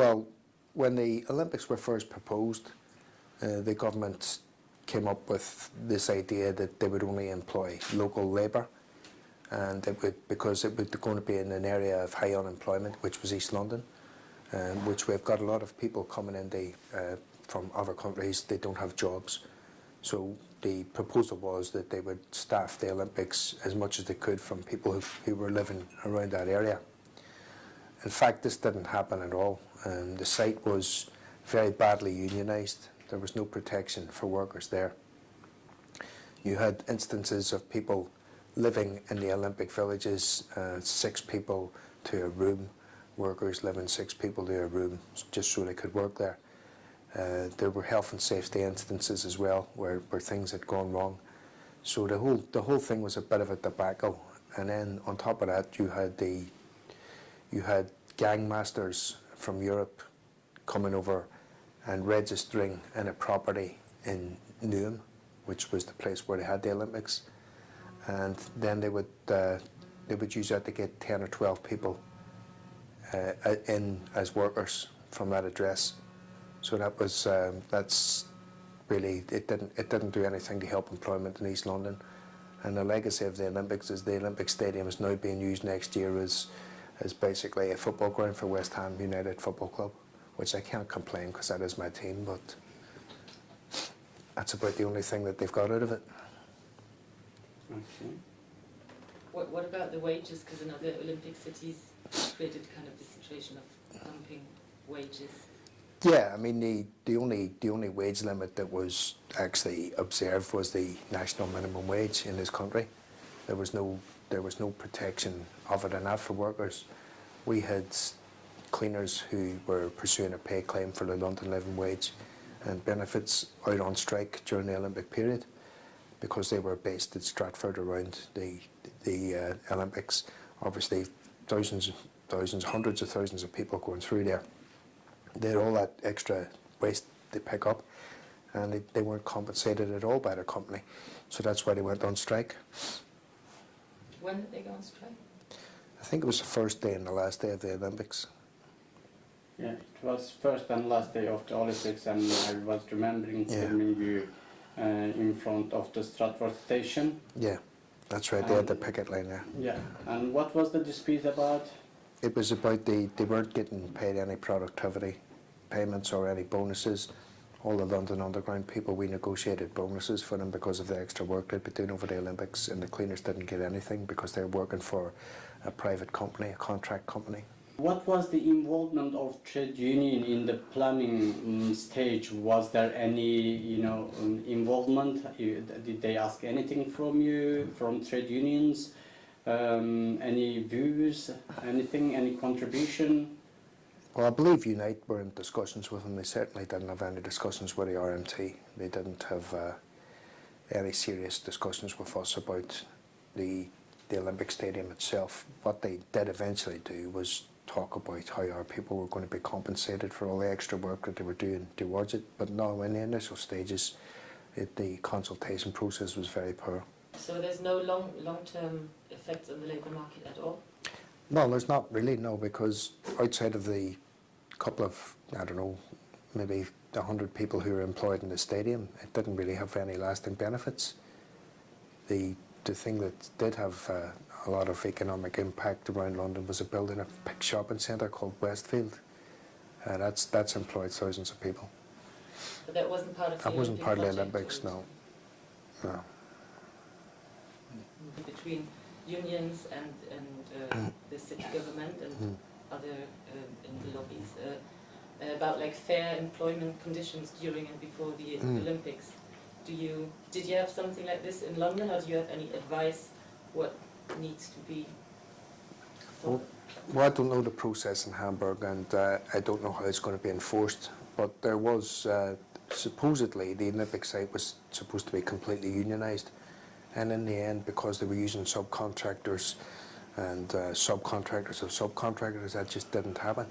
Well, when the Olympics were first proposed, uh, the government came up with this idea that they would only employ local labour, and it would because it was going to be in an area of high unemployment, which was East London, um, which we've got a lot of people coming in the, uh, from other countries. They don't have jobs, so the proposal was that they would staff the Olympics as much as they could from people who, who were living around that area. In fact, this didn't happen at all. Um, the site was very badly unionised. There was no protection for workers there. You had instances of people living in the Olympic villages, uh, six people to a room, workers living six people to a room, just so they could work there. Uh, there were health and safety instances as well, where, where things had gone wrong. So the whole the whole thing was a bit of a debacle. And then on top of that, you had the you had gang masters from Europe coming over and registering in a property in Newham, which was the place where they had the Olympics, and then they would uh, they would use that to get ten or twelve people uh, in as workers from that address. So that was um, that's really it didn't it didn't do anything to help employment in East London. And the legacy of the Olympics is the Olympic Stadium is now being used next year as is basically a football ground for West Ham United Football Club, which I can't complain because that is my team, but that's about the only thing that they've got out of it. Okay. What, what about the wages? Because in other Olympic cities created kind of the situation of dumping wages. Yeah, I mean the, the only the only wage limit that was actually observed was the national minimum wage in this country. There was no there was no protection of it enough for workers. We had cleaners who were pursuing a pay claim for the London living wage and benefits out on strike during the Olympic period because they were based at Stratford around the the uh, Olympics. Obviously, thousands, thousands, hundreds of thousands of people going through there. They had all that extra waste they pick up, and they, they weren't compensated at all by their company. So that's why they went on strike. When did they go on strike? I think it was the first day and the last day of the Olympics. Yeah, it was first and last day of the Olympics, and I was remembering Yeah. filming you uh, in front of the Stratford station. Yeah, that's right. They had the picket line there. Yeah. And what was the dispute about? It was about the they weren't getting paid any productivity payments or any bonuses. All the London Underground people, we negotiated bonuses for them because of the extra work they'd been doing over the Olympics, and the cleaners didn't get anything because they're working for a private company, a contract company. What was the involvement of trade union in the planning um, stage? Was there any, you know, um, involvement? Did they ask anything from you, from trade unions? Um, any views, anything, any contribution? Well, I believe Unite were in discussions with them. They certainly didn't have any discussions with the RMT. They didn't have uh, any serious discussions with us about the the Olympic Stadium itself. What they did eventually do was talk about how our people were going to be compensated for all the extra work that they were doing towards it. But no, in the initial stages, it, the consultation process was very poor. So there's no long long-term effects on the labour market at all? No, there's not really, no, because outside of the couple of, I don't know, maybe hundred people who are employed in the stadium, it didn't really have any lasting benefits. The the thing that did have uh, a lot of economic impact around London was a building a big shopping centre called Westfield. Uh, that's that's employed thousands of people. But that wasn't part of the That wasn't part of the Olympics, no. No. Between unions and, and uh, government and Mm. other uh, in the lobbies uh, about like fair employment conditions during and before the Mm. Olympics. Do you did you have something like this in London, or do you have any advice what needs to be? Well, Well, I don't know the process in Hamburg, and uh, I don't know how it's going to be enforced. But there was uh, supposedly the Olympic site was supposed to be completely unionised, and in the end, because they were using subcontractors and uh, subcontractors of subcontractors, that just didn't happen.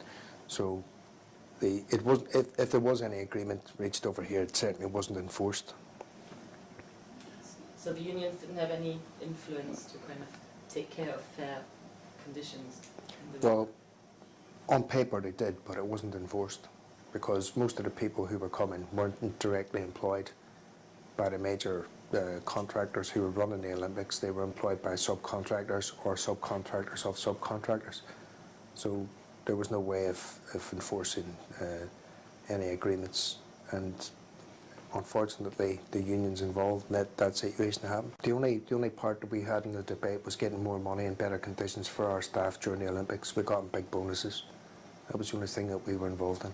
So, the it was if, if there was any agreement reached over here, it certainly wasn't enforced. So the unions didn't have any influence to kind of take care of fair conditions. Well, On paper they did, but it wasn't enforced because most of the people who were coming weren't directly employed by the major uh, contractors who were running the Olympics. They were employed by subcontractors or subcontractors of subcontractors. So there was no way of, of enforcing uh, any agreements and unfortunately the unions involved let that situation happen. The only, the only part that we had in the debate was getting more money and better conditions for our staff during the Olympics. We got big bonuses. That was the only thing that we were involved in.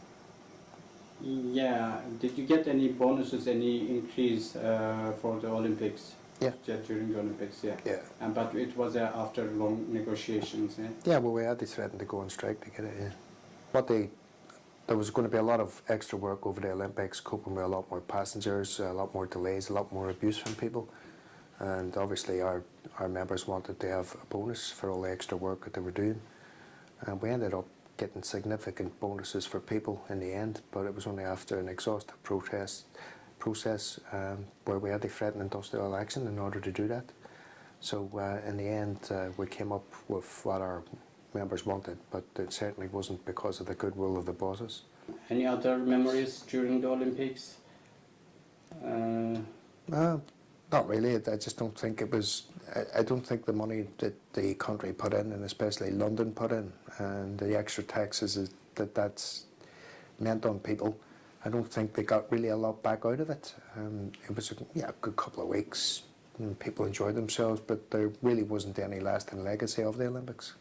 Yeah. Did you get any bonuses, any increase uh, for the Olympics? Yeah. During the Olympics, yeah. Yeah. And but it was uh, after long negotiations. Yeah. Yeah, well, we had to threaten to go on strike to get it, yeah. But they, there was going to be a lot of extra work over the Olympics, coping with a lot more passengers, a lot more delays, a lot more abuse from people. And obviously our, our members wanted to have a bonus for all the extra work that they were doing. And we ended up getting significant bonuses for people in the end, but it was only after an exhaustive protest process um, where we had to threaten industrial action in order to do that. So uh, in the end, uh, we came up with what our members wanted, but it certainly wasn't because of the goodwill of the bosses. Any other memories during the Olympics? Uh, Uh, not really. I just don't think it was. I, don't think the money that the country put in, and especially London put in, and the extra taxes that that's meant on people. I don't think they got really a lot back out of it. Um, it was a yeah, a good couple of weeks. And people enjoyed themselves, but there really wasn't any lasting legacy of the Olympics.